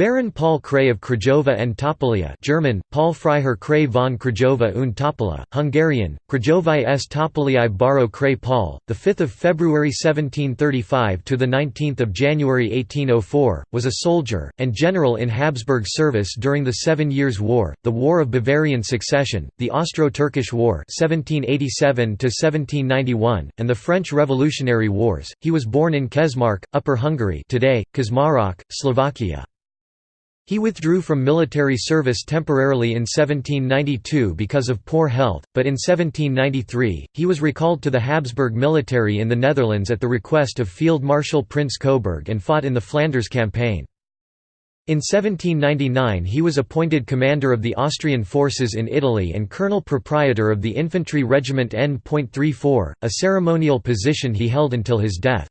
Baron Paul Kray of Krajova and Topolia German, Paul Freiherr Kray von Krajova und Topola, Hungarian, Krajovai s Topoliai Baro Kray Paul, 5 February 1735 – to 19 January 1804, was a soldier, and general in Habsburg service during the Seven Years' War, the War of Bavarian Succession, the Austro-Turkish War 1787 and the French Revolutionary Wars. He was born in Kesmark, Upper Hungary today, Kazmarok, Slovakia. He withdrew from military service temporarily in 1792 because of poor health, but in 1793, he was recalled to the Habsburg military in the Netherlands at the request of Field Marshal Prince Coburg and fought in the Flanders Campaign. In 1799 he was appointed commander of the Austrian forces in Italy and colonel proprietor of the infantry regiment N.34, a ceremonial position he held until his death.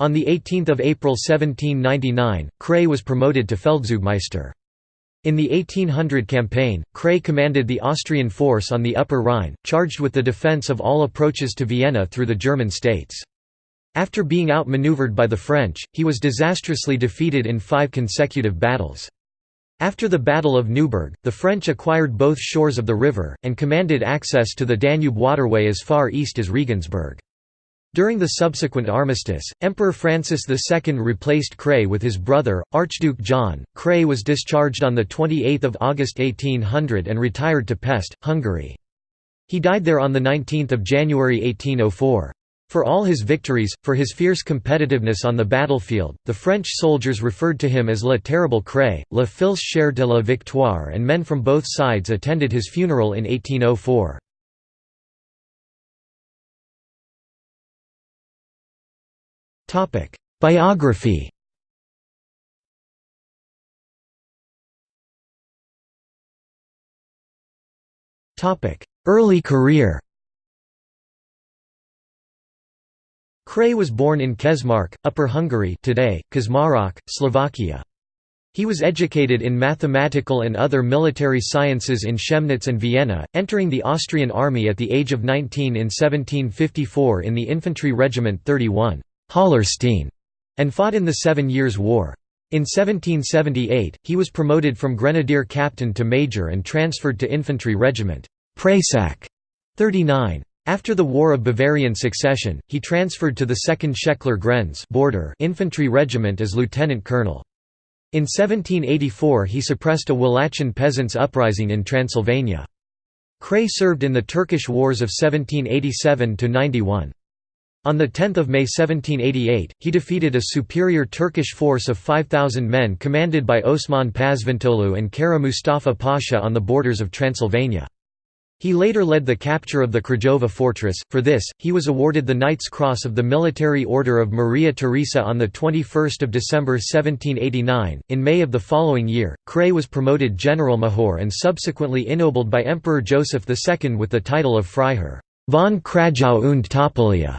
On 18 April 1799, Kray was promoted to Feldzugmeister. In the 1800 campaign, Kray commanded the Austrian force on the Upper Rhine, charged with the defence of all approaches to Vienna through the German states. After being outmaneuvered by the French, he was disastrously defeated in five consecutive battles. After the Battle of Neuburg, the French acquired both shores of the river, and commanded access to the Danube waterway as far east as Regensburg. During the subsequent armistice, Emperor Francis II replaced Kray with his brother, Archduke John. Kray was discharged on 28 August 1800 and retired to Pest, Hungary. He died there on 19 January 1804. For all his victories, for his fierce competitiveness on the battlefield, the French soldiers referred to him as Le Terrible Kray, Le Fils cher de la Victoire and men from both sides attended his funeral in 1804. Biography Topic: Early career Kray was born in Kesmark, Upper Hungary today, Kazmarok, Slovakia. He was educated in mathematical and other military sciences in Chemnitz and Vienna, entering the Austrian army at the age of 19 in 1754 in the infantry regiment 31. Hallerstein, and fought in the Seven Years' War. In 1778, he was promoted from grenadier captain to major and transferred to infantry regiment Presac 39. After the War of Bavarian Succession, he transferred to the 2nd Szekler Grenz border infantry regiment as lieutenant colonel. In 1784 he suppressed a Wallachian peasants' uprising in Transylvania. Kray served in the Turkish Wars of 1787–91. On 10 May 1788, he defeated a superior Turkish force of 5,000 men commanded by Osman Pazvantoğlu and Kara Mustafa Pasha on the borders of Transylvania. He later led the capture of the Krajova fortress. For this, he was awarded the Knight's Cross of the Military Order of Maria Theresa on 21 December 1789. In May of the following year, Kray was promoted General Major and subsequently ennobled by Emperor Joseph II with the title of Freiherr von Krajau und Topolia.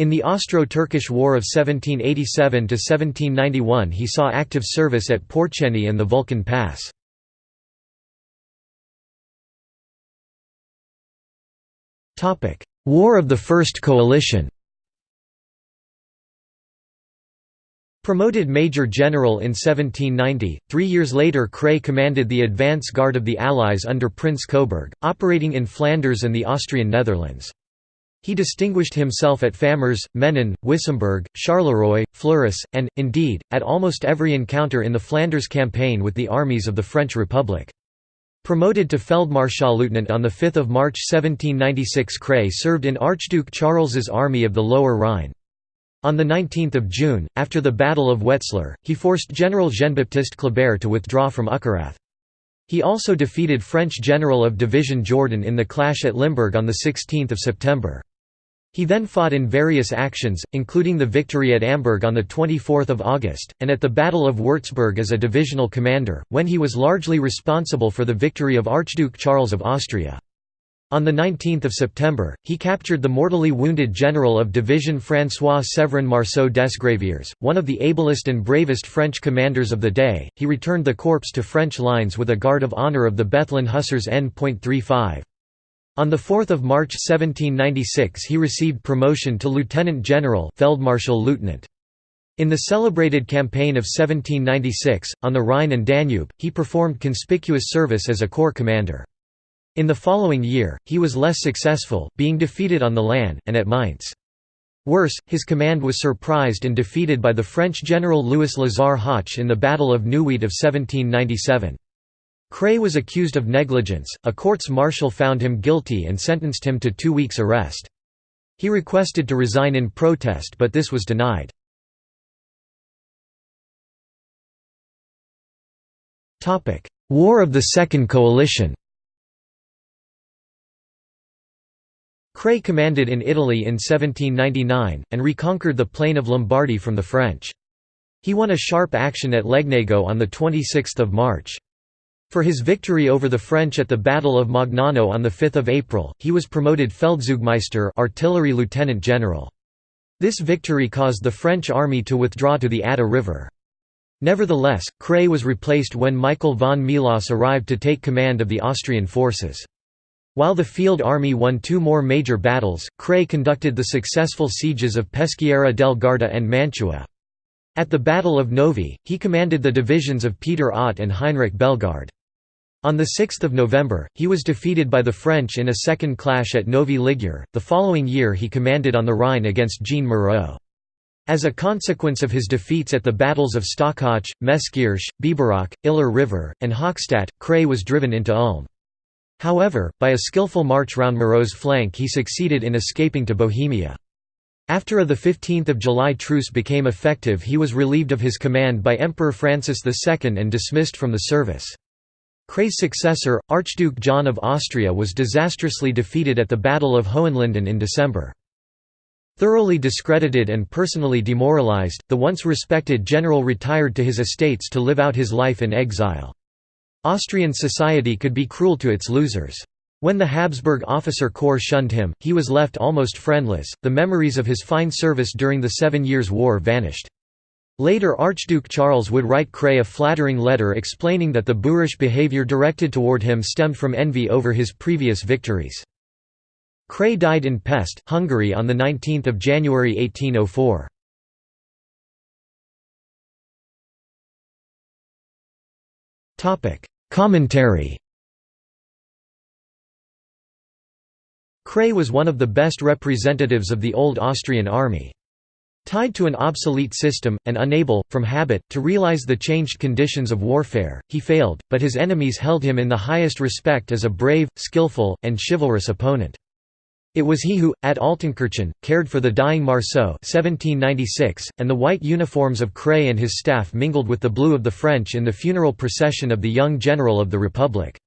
In the Austro-Turkish War of 1787–1791 he saw active service at Porceni and the Vulcan Pass. War of the First Coalition Promoted Major General in 1790, three years later Kray commanded the advance guard of the Allies under Prince Coburg, operating in Flanders and the Austrian Netherlands. He distinguished himself at Famars, Menin, Wissembourg, Charleroi, Fleurus, and, indeed, at almost every encounter in the Flanders campaign with the armies of the French Republic. Promoted to Feldmarschallleutnant on 5 March 1796 Kray served in Archduke Charles's army of the Lower Rhine. On 19 June, after the Battle of Wetzlar, he forced General Jean-Baptiste Kleber to withdraw from Uckerath. He also defeated French General of Division Jourdan in the clash at Limburg on 16 September. He then fought in various actions, including the victory at Amberg on 24 August, and at the Battle of Würzburg as a divisional commander, when he was largely responsible for the victory of Archduke Charles of Austria. On 19 September, he captured the mortally wounded general of division François-Séverin Marceau Desgraviers, one of the ablest and bravest French commanders of the day. He returned the corpse to French lines with a guard of honor of the Bethlen Hussars N.35. On 4 March 1796 he received promotion to lieutenant general Feldmarschall Lieutenant. In the celebrated campaign of 1796, on the Rhine and Danube, he performed conspicuous service as a corps commander. In the following year, he was less successful, being defeated on the Lahn, and at Mainz. Worse, his command was surprised and defeated by the French general Louis Lazare Hoche in the Battle of Neuwied of 1797. Kray was accused of negligence, a courts-martial found him guilty and sentenced him to two weeks' arrest. He requested to resign in protest but this was denied. War of the Second Coalition Kray commanded in Italy in 1799, and reconquered the plain of Lombardy from the French. He won a sharp action at Legnago on 26 March. For his victory over the French at the Battle of Magnano on 5 April, he was promoted Feldzugmeister artillery lieutenant general. This victory caused the French army to withdraw to the Adda River. Nevertheless, Kray was replaced when Michael von Melas arrived to take command of the Austrian forces. While the field army won two more major battles, Kray conducted the successful sieges of Peschiera del Garda and Mantua. At the Battle of Novi, he commanded the divisions of Peter Ott and Heinrich Bellegarde. On 6 November, he was defeated by the French in a second clash at Novi Ligure. The following year he commanded on the Rhine against Jean Moreau. As a consequence of his defeats at the battles of Stockach, Meskirch, Biberach, Iller River, and Hochstadt, Kray was driven into Ulm. However, by a skillful march round Moreau's flank he succeeded in escaping to Bohemia. After a 15 July truce became effective he was relieved of his command by Emperor Francis II and dismissed from the service. Kray's successor, Archduke John of Austria was disastrously defeated at the Battle of Hohenlinden in December. Thoroughly discredited and personally demoralized, the once respected general retired to his estates to live out his life in exile. Austrian society could be cruel to its losers. When the Habsburg officer corps shunned him, he was left almost friendless. The memories of his fine service during the Seven Years' War vanished. Later Archduke Charles would write Kray a flattering letter explaining that the boorish behavior directed toward him stemmed from envy over his previous victories. Kray died in Pest, Hungary on 19 January 1804. Commentary Kray was one of the best representatives of the old Austrian army. Tied to an obsolete system, and unable, from habit, to realize the changed conditions of warfare, he failed, but his enemies held him in the highest respect as a brave, skillful, and chivalrous opponent. It was he who, at Altenkirchen, cared for the dying Marceau 1796, and the white uniforms of Kray and his staff mingled with the blue of the French in the funeral procession of the young general of the Republic.